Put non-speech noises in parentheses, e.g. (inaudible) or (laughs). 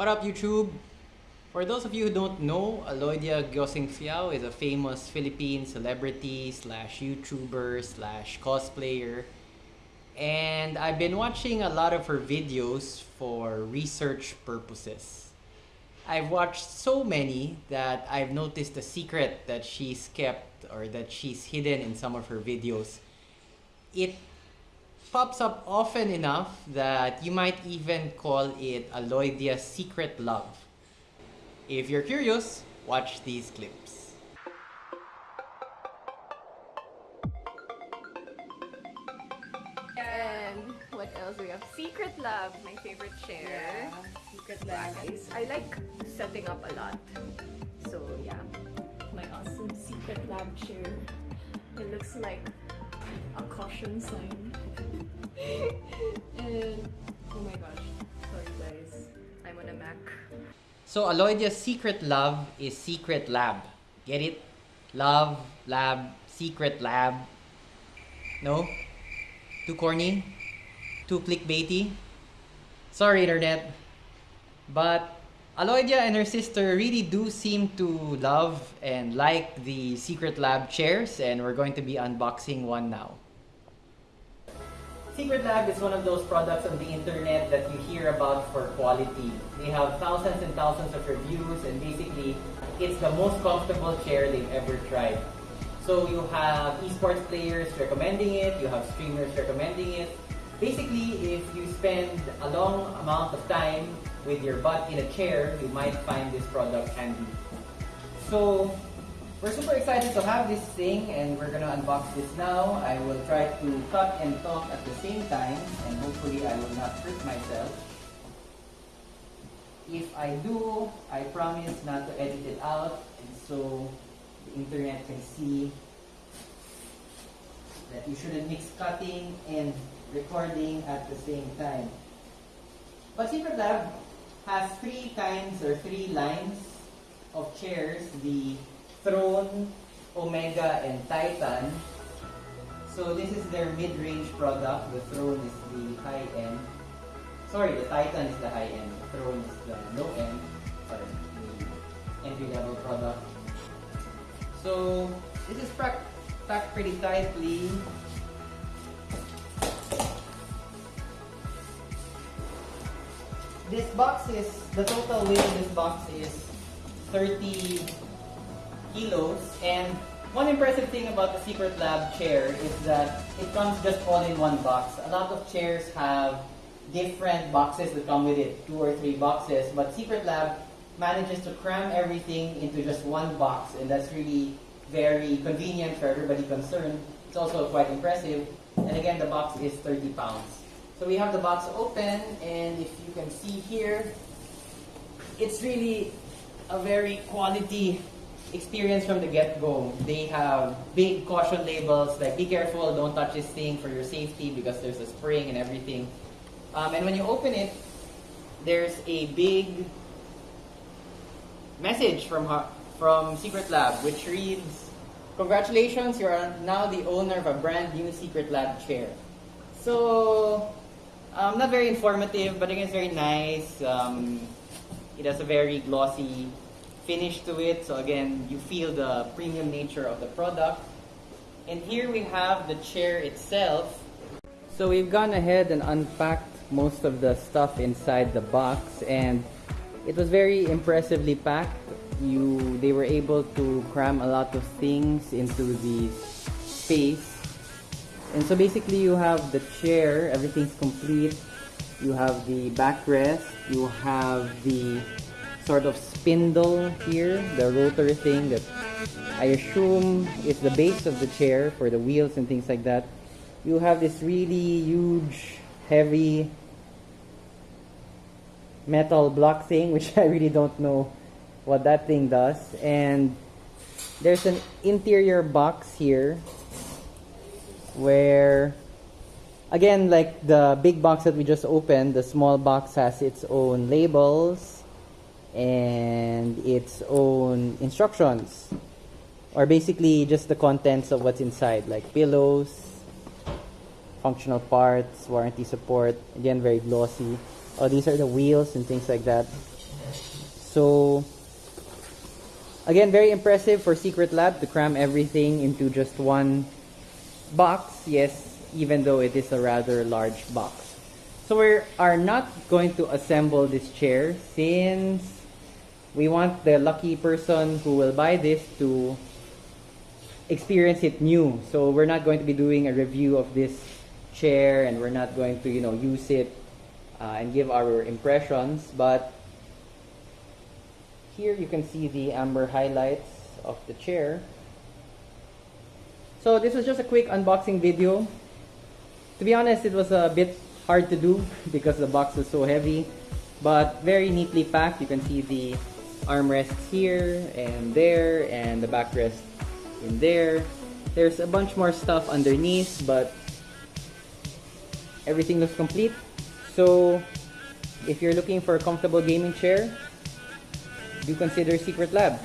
What up YouTube? For those of you who don't know, Alodia Gosiengfiao is a famous Philippine celebrity slash YouTuber slash cosplayer. And I've been watching a lot of her videos for research purposes. I've watched so many that I've noticed a secret that she's kept or that she's hidden in some of her videos. It pops up often enough that you might even call it Alodia's secret love. If you're curious, watch these clips. And what else we have? Secret Love, my favorite chair. Secret Love. Guys, I like setting up a lot. So yeah, my awesome Secret Love chair. It looks like a caution sign. And (laughs) um, oh my gosh, sorry guys. I'm on a Mac. So Alodia's secret love is secret lab. Get it? Love, lab, secret lab. No? Too corny? Too clickbaity? Sorry internet. But Aloydia and her sister really do seem to love and like the secret lab chairs and we're going to be unboxing one now. Secret Lab is one of those products on the internet that you hear about for quality. They have thousands and thousands of reviews and basically it's the most comfortable chair they've ever tried. So you have esports players recommending it, you have streamers recommending it. Basically, if you spend a long amount of time with your butt in a chair, you might find this product handy. So we're super excited to have this thing and we're gonna unbox this now. I will try to cut and talk at the same time and hopefully I will not hurt myself. If I do, I promise not to edit it out and so the internet can see that you shouldn't mix cutting and recording at the same time. But Secret Lab has three kinds or three lines of chairs. The Throne, Omega, and Titan. So this is their mid-range product. The Throne is the high-end. Sorry, the Titan is the high-end. The Throne is the low-end. Sorry, the entry-level product. So this is packed, pretty tightly. This box is, the total weight of this box is 30 kilos. And one impressive thing about the Secret Lab chair is that it comes just all in one box. A lot of chairs have different boxes that come with it, two or three boxes, but Secret Lab manages to cram everything into just one box, and that's really very convenient for everybody concerned. It's also quite impressive. And again, the box is 30 pounds. So we have the box open, and if you can see here, it's really a very quality experience from the get-go. They have big caution labels like be careful, don't touch this thing for your safety because there's a spring and everything. Um, and when you open it, there's a big message from from Secret Lab which reads, Congratulations, you are now the owner of a brand new Secret Lab chair. So, um, not very informative, but again, it's very nice. Um, it has a very glossy finish to it. So again, you feel the premium nature of the product. And here we have the chair itself. So we've gone ahead and unpacked most of the stuff inside the box and it was very impressively packed. You, they were able to cram a lot of things into the space. And so basically you have the chair, everything's complete. You have the backrest, you have the sort of spindle here, the rotor thing that I assume is the base of the chair for the wheels and things like that. You have this really huge, heavy metal block thing, (laughs) which I really don't know what that thing does. And there's an interior box here where again like the big box that we just opened the small box has its own labels and its own instructions or basically just the contents of what's inside like pillows functional parts warranty support again very glossy oh these are the wheels and things like that So, again, very impressive for Secret Lab to cram everything into just one box. Yes, even though it is a rather large box. So we are not going to assemble this chair since we want the lucky person who will buy this to experience it new. So we're not going to be doing a review of this chair and we're not going to, you know, use it uh, and give our impressions. But here you can see the amber highlights of the chair. So this was just a quick unboxing video. To be honest, it was a bit hard to do (laughs) because the box was so heavy, but very neatly packed. You can see the armrests here and there and the backrest in there. There's a bunch more stuff underneath, but everything looks complete. So if you're looking for a comfortable gaming chair, do consider Secret Lab.